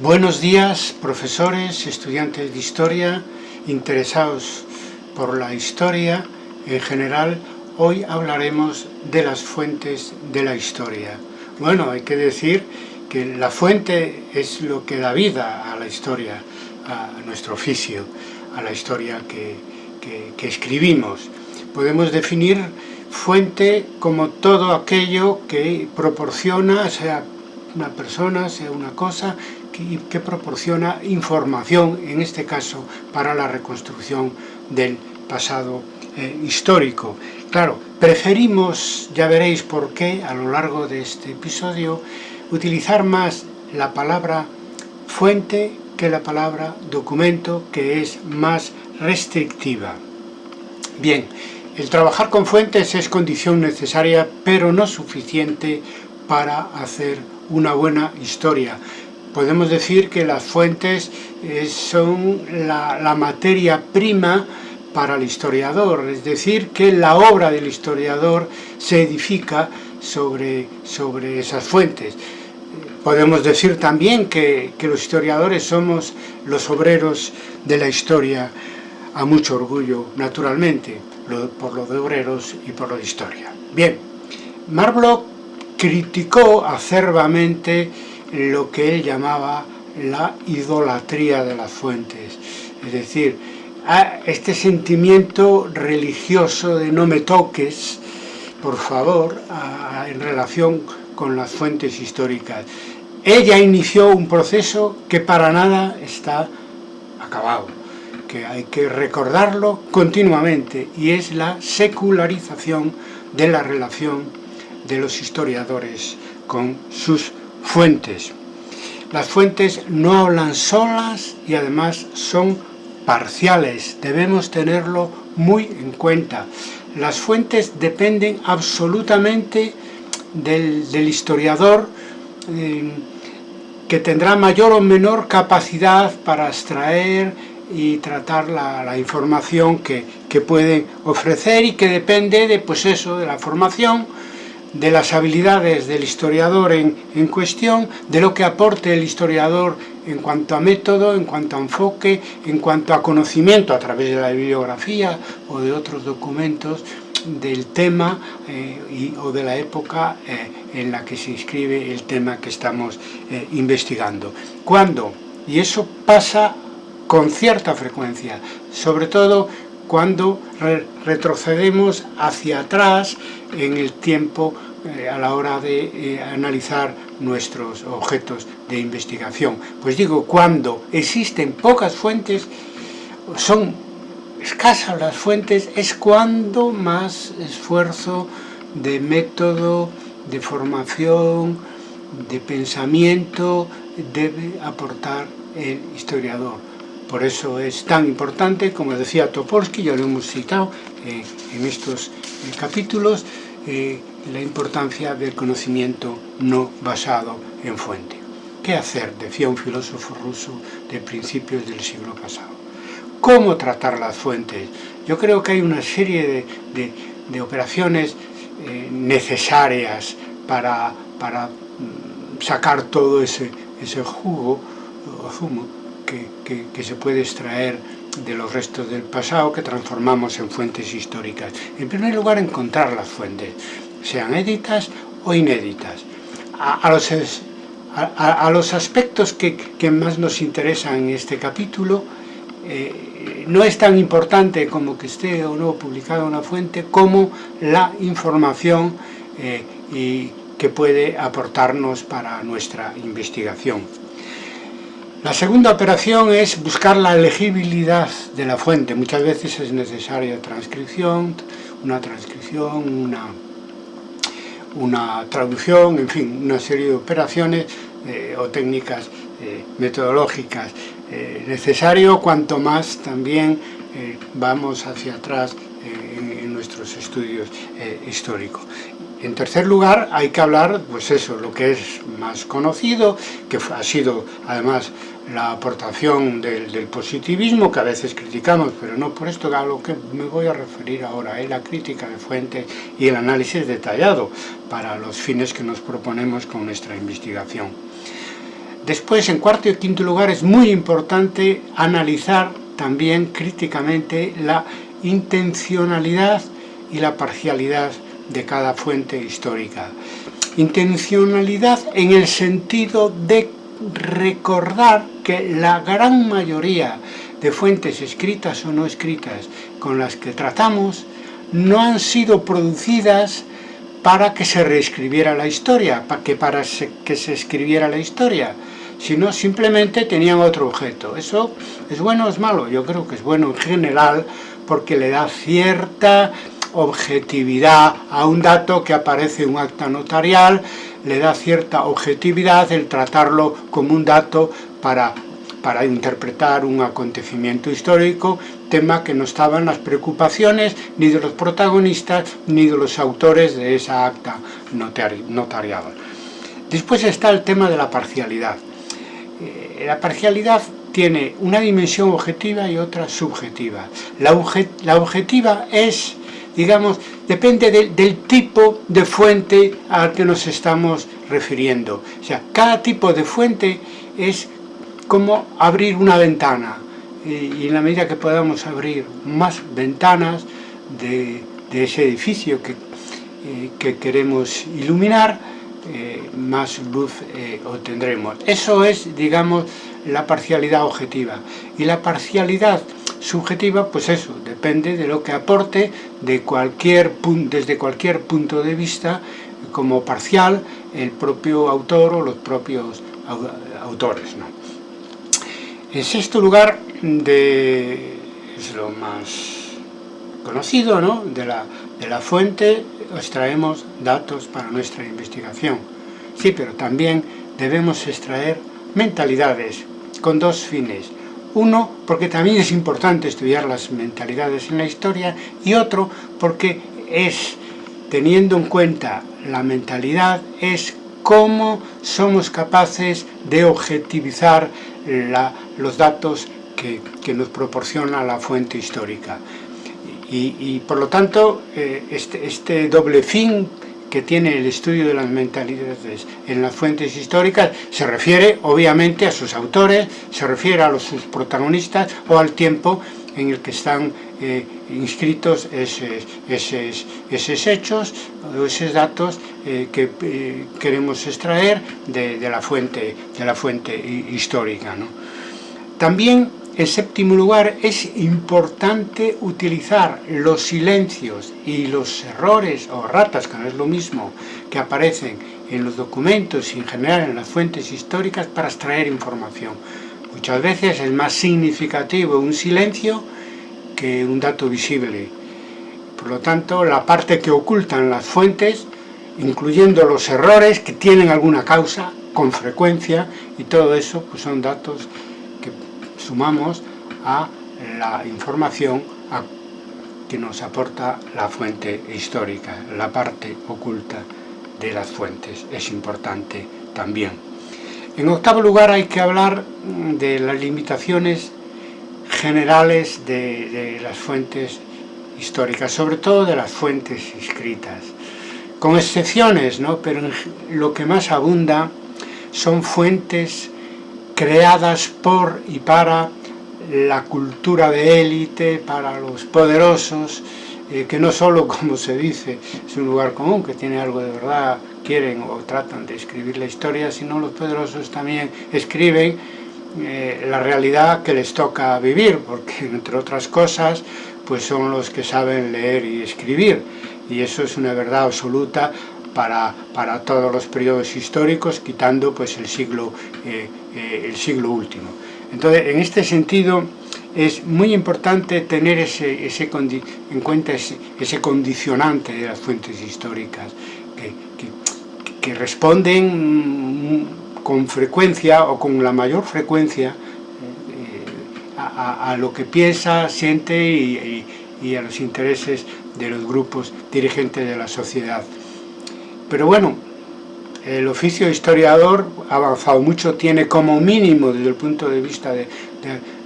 Buenos días, profesores, estudiantes de historia, interesados por la historia en general. Hoy hablaremos de las fuentes de la historia. Bueno, hay que decir que la fuente es lo que da vida a la historia, a nuestro oficio, a la historia que, que escribimos. Podemos definir fuente como todo aquello que proporciona, sea una persona, sea una cosa, que, que, proporciona información, en este caso, para la reconstrucción del pasado eh, histórico. Claro, preferimos, ya veréis por qué, a lo largo de este episodio, utilizar más la palabra fuente que la palabra documento, que es más restrictiva. Bien, el trabajar con fuentes es condición necesaria, pero no suficiente para hacer una buena historia. Podemos decir que las fuentes eh, son la, materia prima para el historiador, es decir, que la obra del historiador se edifica sobre, sobre esas fuentes. Podemos decir también que, que, los historiadores somos los obreros de la historia, a mucho orgullo, naturalmente, por lo de obreros y por lo de historia. Bien, Marbloch criticó acerbamente lo que él llamaba la idolatría de las fuentes, es decir, este sentimiento religioso de no me toques, por favor, en relación con las fuentes históricas. Ella inició un proceso que para nada está acabado, que hay que recordarlo continuamente, y es la secularización de la relación de los historiadores con sus fuentes. Las fuentes no hablan solas y además son parciales, debemos tenerlo muy en cuenta. Las fuentes dependen absolutamente del, historiador eh, que tendrá mayor o menor capacidad para extraer y tratar la, la información que, que pueden ofrecer y que depende de, pues eso, de la formación, de las habilidades del historiador en, en, cuestión, de lo que aporte el historiador en cuanto a método, en cuanto a enfoque, en cuanto a conocimiento a través de la bibliografía o de otros documentos del tema eh, o de la época eh, en la que se inscribe el tema que estamos eh, investigando. ¿Cuándo? Y eso pasa con cierta frecuencia, sobre todo cuando re retrocedemos hacia atrás en el tiempo eh, a la hora de eh, analizar nuestros objetos de investigación. Pues digo, cuando existen pocas fuentes, son escasas las fuentes, es cuando más esfuerzo de método, de formación, de pensamiento debe aportar el historiador. Por eso es tan importante, como decía Topolsky, ya lo hemos citado eh, en estos eh, capítulos, eh, la importancia del conocimiento no basado en fuente. ¿Qué hacer? Decía un filósofo ruso de principios del siglo pasado. ¿Cómo tratar las fuentes? Yo creo que hay una serie de, de, operaciones necesarias para, para mm, sacar todo ese, ese jugo o zumo que, que, que se puede extraer de los restos del pasado que transformamos en fuentes históricas. En primer lugar, encontrar las fuentes, sean éditas o inéditas. A, a, los, a, a los, aspectos que, que, más nos interesan en este capítulo, eh, no es tan importante como que esté o no publicada una fuente, como la información eh, y que puede aportarnos para nuestra investigación. La segunda operación es buscar la legibilidad de la fuente. Muchas veces es necesaria transcripción, una transcripción, una, una traducción, en fin, una serie de operaciones eh, o técnicas eh, metodológicas. Eh, necesario cuanto más también eh, vamos hacia atrás en, nuestros estudios históricos. En tercer lugar, hay que hablar, pues eso, lo que es más conocido, que ha sido además la aportación del, positivismo que a veces criticamos, pero no por esto a lo que me voy a referir ahora, es la crítica de fuentes y el análisis detallado para los fines que nos proponemos con nuestra investigación. Después, en cuarto y quinto lugar, es muy importante analizar también críticamente la intencionalidad y la parcialidad de cada fuente histórica. Intencionalidad en el sentido de recordar que la gran mayoría de fuentes escritas o no escritas con las que tratamos no han sido producidas para que se reescribiera la historia, para que para que se escribiera la historia, sino simplemente tenían otro objeto. ¿Eso es bueno o es malo? Yo creo que es bueno en general porque le da cierta objetividad a un dato que aparece en un acta notarial, le da cierta objetividad el tratarlo como un dato para, para interpretar un acontecimiento histórico, tema que no estaba en las preocupaciones ni de los protagonistas ni de los autores de esa acta notarial. Después está el tema de la parcialidad. Eh, la parcialidad tiene una dimensión objetiva y otra subjetiva. La, objetiva es, digamos, depende del tipo de fuente al que nos estamos refiriendo. O sea, cada tipo de fuente es como abrir una ventana. Y, en la medida que podamos abrir más ventanas de, ese edificio que, eh, que queremos iluminar, eh, más luz eh, obtendremos. Eso es, digamos, la parcialidad objetiva. Y la parcialidad subjetiva, pues eso, depende de lo que aporte de cualquier desde cualquier punto de vista como parcial el propio autor o los propios autores. ¿no? En sexto lugar, de, es lo más conocido, ¿no? de, la, de la fuente extraemos datos para nuestra investigación. Sí, pero también debemos extraer mentalidades con dos fines. Uno, porque también es importante estudiar las mentalidades en la historia y otro, porque es, teniendo en cuenta la mentalidad, es cómo somos capaces de objetivizar los datos que, nos proporciona la fuente histórica. Y, por lo tanto, eh, este, este, doble fin que tiene el estudio de las mentalidades en las fuentes históricas se refiere obviamente a sus autores, se refiere a los, sus protagonistas o al tiempo en el que están eh, inscritos esos, esos, hechos o esos datos eh, que queremos extraer de, de, la fuente, de la fuente histórica. ¿no? También en séptimo lugar, es importante utilizar los silencios y los errores o ratas, que no es lo mismo, que aparecen en los documentos y en general en las fuentes históricas para extraer información. Muchas veces es más significativo un silencio que un dato visible. Por lo tanto, la parte que ocultan las fuentes, incluyendo los errores que tienen alguna causa, con frecuencia, y todo eso pues son datos sumamos a la información que nos aporta la fuente histórica, la parte oculta de las fuentes, es importante también. En octavo lugar hay que hablar de las limitaciones generales de, las fuentes históricas, sobre todo de las fuentes escritas, con excepciones, ¿no? pero lo que más abunda son fuentes creadas por y para la cultura de élite, para los poderosos, eh, que no solo, como se dice, es un lugar común, que tiene algo de verdad, quieren o tratan de escribir la historia, sino los poderosos también escriben eh, la realidad que les toca vivir, porque entre otras cosas, pues son los que saben leer y escribir, y eso es una verdad absoluta para, para todos los periodos históricos, quitando pues el siglo, eh, eh, el siglo último. Entonces, en este sentido, es muy importante tener ese, ese en cuenta ese, ese, condicionante de las fuentes históricas, que, que, que, responden con frecuencia o con la mayor frecuencia eh, a, a, lo que piensa, siente y, y, y a los intereses de los grupos dirigentes de la sociedad. Pero bueno, el oficio de historiador ha avanzado mucho, tiene como mínimo desde el punto de vista de,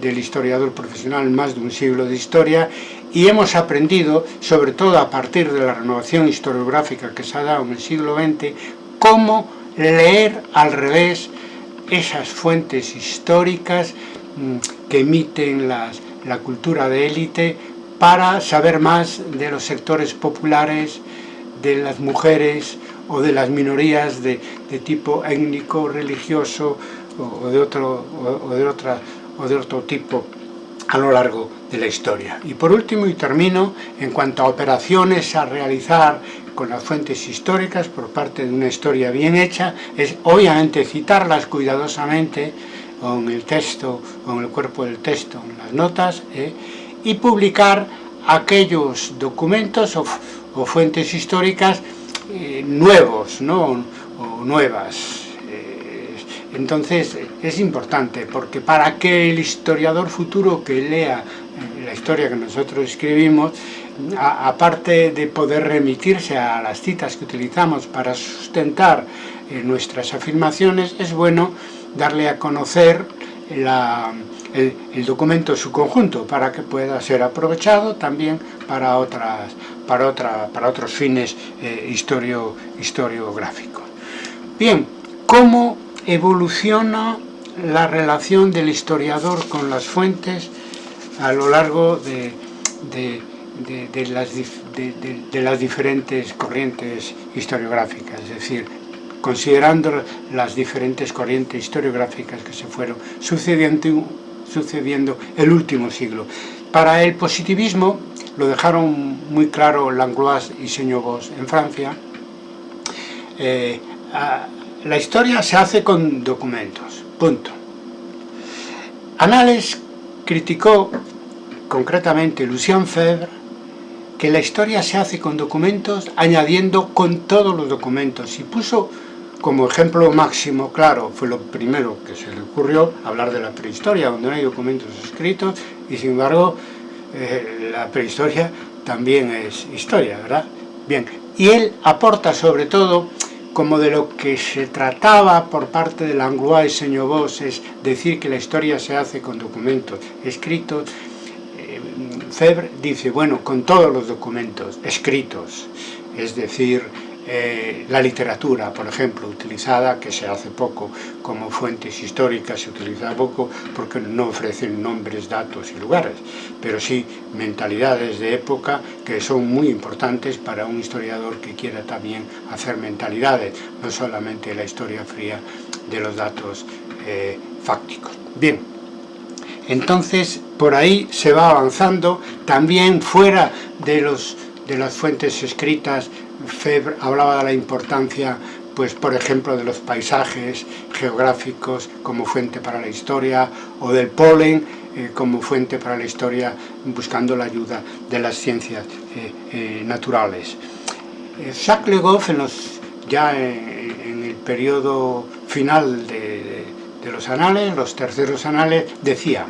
del historiador profesional más de un siglo de historia y hemos aprendido, sobre todo a partir de la renovación historiográfica que se ha dado en el siglo XX, cómo leer al revés esas fuentes históricas mm, que emiten las, la cultura de élite para saber más de los sectores populares, de las mujeres o de las minorías de, tipo étnico, religioso o, de otro, o, de otra, o de otro tipo a lo largo de la historia. Y por último, y termino, en cuanto a operaciones a realizar con las fuentes históricas por parte de una historia bien hecha, es obviamente citarlas cuidadosamente o en el texto, o en el cuerpo del texto, en las notas, ¿eh? y publicar aquellos documentos o, fuentes históricas eh, nuevos, ¿no? o nuevas. Eh, entonces es importante, porque para que el historiador futuro que lea la historia que nosotros escribimos, aparte de poder remitirse a las citas que utilizamos para sustentar nuestras afirmaciones, es bueno darle a conocer el, documento en su conjunto para que pueda ser aprovechado también para, otras, para, otra, para otros fines eh, historio, historiográficos. Bien, ¿cómo evoluciona la relación del historiador con las fuentes a lo largo de, de, las, de, las, diferentes corrientes historiográficas, es decir, considerando las diferentes corrientes historiográficas que se fueron sucediendo, sucediendo el último siglo. Para el positivismo, lo dejaron muy claro Langlois y Señor en Francia, eh, la historia se hace con documentos, punto. Anales criticó concretamente Lucien Febvre que la historia se hace con documentos añadiendo con todos los documentos y puso como ejemplo máximo, claro, fue lo primero que se le ocurrió, hablar de la prehistoria, donde no hay documentos escritos, y sin embargo, eh, la prehistoria también es historia, ¿verdad? Bien, y él aporta sobre todo, como de lo que se trataba por parte de Langlois y Señor Vos, es decir que la historia se hace con documentos escritos, eh, Febre dice, bueno, con todos los documentos escritos, es decir, eh, la literatura, por ejemplo, utilizada, que se hace poco como fuentes históricas, se utiliza poco porque no ofrecen nombres, datos y lugares, pero sí mentalidades de época que son muy importantes para un historiador que quiera también hacer mentalidades, no solamente la historia fría de los datos eh, fácticos. Bien, entonces por ahí se va avanzando, también fuera de, los, de las fuentes escritas Febre hablaba de la importancia, pues por ejemplo, de los paisajes geográficos como fuente para la historia, o del polen eh, como fuente para la historia, buscando la ayuda de las ciencias eh, eh, naturales. Jacques Le Goff, en los, ya en, el periodo final de, de los anales, los terceros anales, decía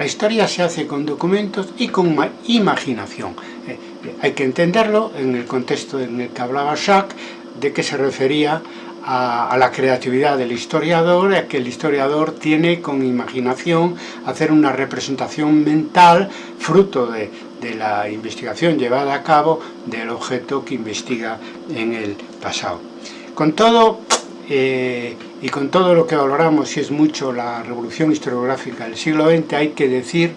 la historia se hace con documentos y con imaginación. Hay que entenderlo en el contexto en el que hablaba Jacques, de que se refería a, la creatividad del historiador, a que el historiador tiene con imaginación hacer una representación mental fruto de, la investigación llevada a cabo del objeto que investiga en el pasado. Con todo, eh, y con todo lo que valoramos, y es mucho la revolución historiográfica del siglo XX, hay que decir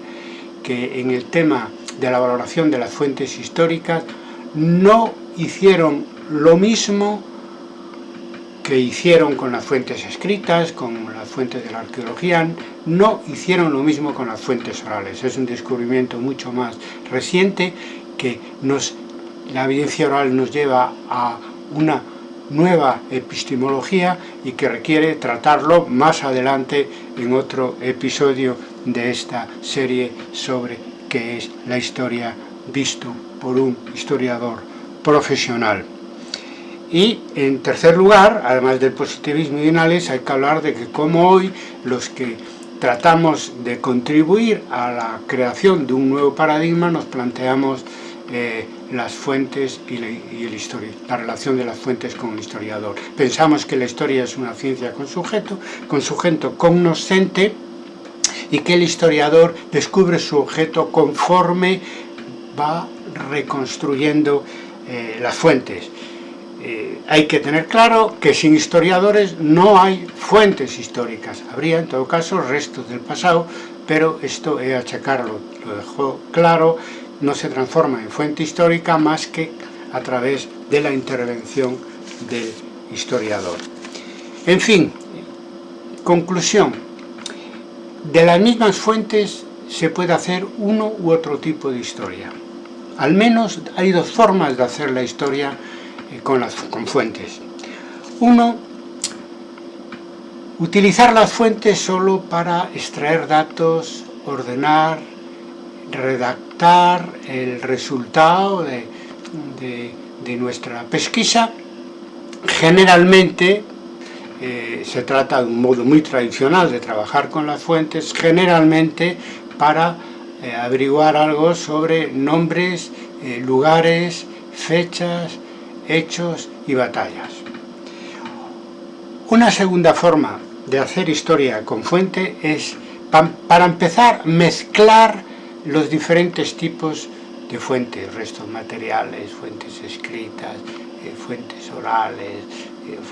que en el tema de la valoración de las fuentes históricas no hicieron lo mismo que hicieron con las fuentes escritas, con las fuentes de la arqueología, no hicieron lo mismo con las fuentes orales. Es un descubrimiento mucho más reciente que nos, la evidencia oral nos lleva a una nueva epistemología y que requiere tratarlo más adelante en otro episodio de esta serie sobre qué es la historia visto por un historiador profesional. Y en tercer lugar, además del positivismo y análisis, hay que hablar de que como hoy los que tratamos de contribuir a la creación de un nuevo paradigma nos planteamos eh, las fuentes y, la, la relación de las fuentes con el historiador. Pensamos que la historia es una ciencia con sujeto, con sujeto cognoscente, y que el historiador descubre su objeto conforme va reconstruyendo eh, las fuentes. eh, hay que tener claro que sin historiadores no hay fuentes históricas. Habría, en todo caso, restos del pasado, pero esto es achacarlo, lo dejó claro, no se transforma en fuente histórica más que a través de la intervención del historiador. En fin, conclusión. De las mismas fuentes se puede hacer uno u otro tipo de historia. Al menos hay dos formas de hacer la historia eh, con, las, con fuentes. Uno, utilizar las fuentes solo para extraer datos, ordenar, redactar el resultado de, de, nuestra pesquisa. Generalmente eh, se trata de un modo muy tradicional de trabajar con las fuentes, generalmente para eh, averiguar algo sobre nombres, eh, lugares, fechas, hechos y batallas. Una segunda forma de hacer historia con fuente es, para empezar, mezclar los diferentes tipos de fuentes, restos materiales, fuentes escritas, fuentes orales,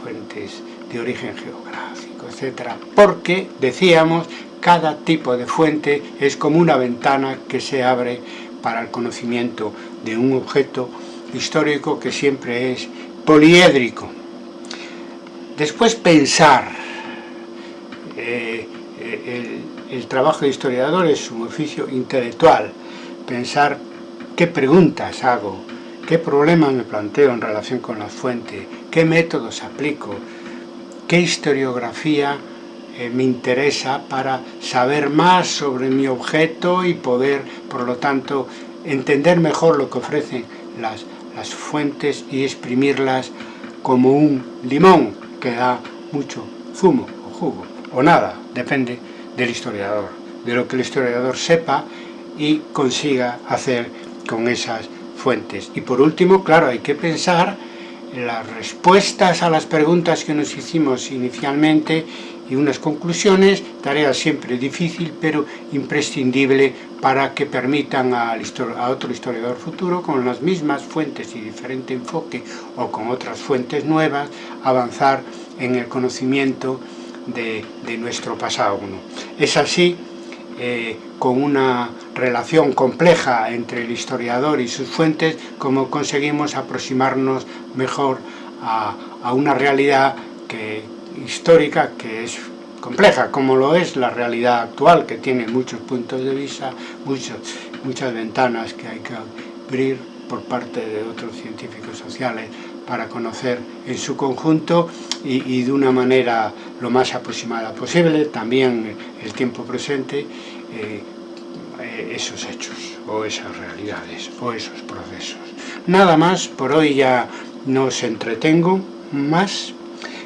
fuentes de origen geográfico, etc. Porque, decíamos, cada tipo de fuente es como una ventana que se abre para el conocimiento de un objeto histórico que siempre es poliédrico. Después pensar. Eh, el, el trabajo de historiador es un oficio intelectual. Pensar qué preguntas hago, qué problemas me planteo en relación con la fuente, qué métodos aplico, qué historiografía eh, me interesa para saber más sobre mi objeto y poder, por lo tanto, entender mejor lo que ofrecen las, las fuentes y exprimirlas como un limón que da mucho zumo o jugo, o nada, depende del historiador, de lo que el historiador sepa y consiga hacer con esas fuentes. Y por último, claro, hay que pensar las respuestas a las preguntas que nos hicimos inicialmente y unas conclusiones, tarea siempre difícil pero imprescindible para que permitan a, otro historiador futuro con las mismas fuentes y diferente enfoque o con otras fuentes nuevas avanzar en el conocimiento de, nuestro pasado. Es así, eh, con una relación compleja entre el historiador y sus fuentes, como conseguimos aproximarnos mejor a, una realidad que, histórica que es compleja, como lo es la realidad actual, que tiene muchos puntos de vista, muchas ventanas que hay que abrir por parte de otros científicos sociales para conocer en su conjunto y, de una manera lo más aproximada posible, también el tiempo presente, eh, eh, esos hechos, o esas realidades, o esos procesos. Nada más, por hoy ya no os entretengo más,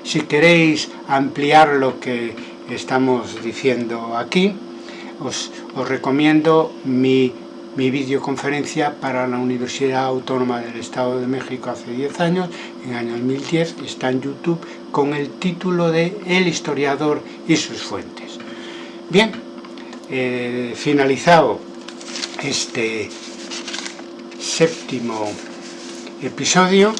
si queréis ampliar lo que estamos diciendo aquí, os, recomiendo mi, videoconferencia para la Universidad Autónoma del Estado de México hace 10 años, en el año 2010, está en YouTube, con el título de El historiador y sus fuentes. Bien, eh, finalizado este séptimo episodio,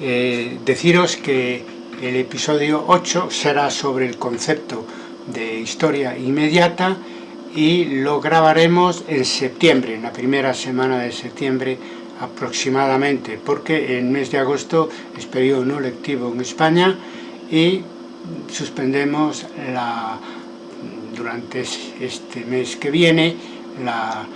eh, deciros que el episodio 8 será sobre el concepto de historia inmediata y lo grabaremos en septiembre, en la primera semana de septiembre aproximadamente, porque el mes de agosto es periodo no lectivo en España y suspendemos la, durante este mes que viene la,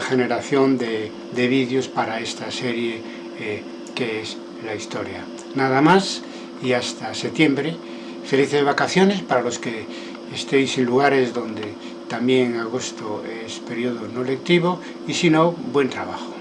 generación de, vídeos para esta serie eh, que es la historia. Nada más y hasta septiembre. Felices vacaciones para los que estéis en lugares donde también agosto es periodo no lectivo y si no, buen trabajo.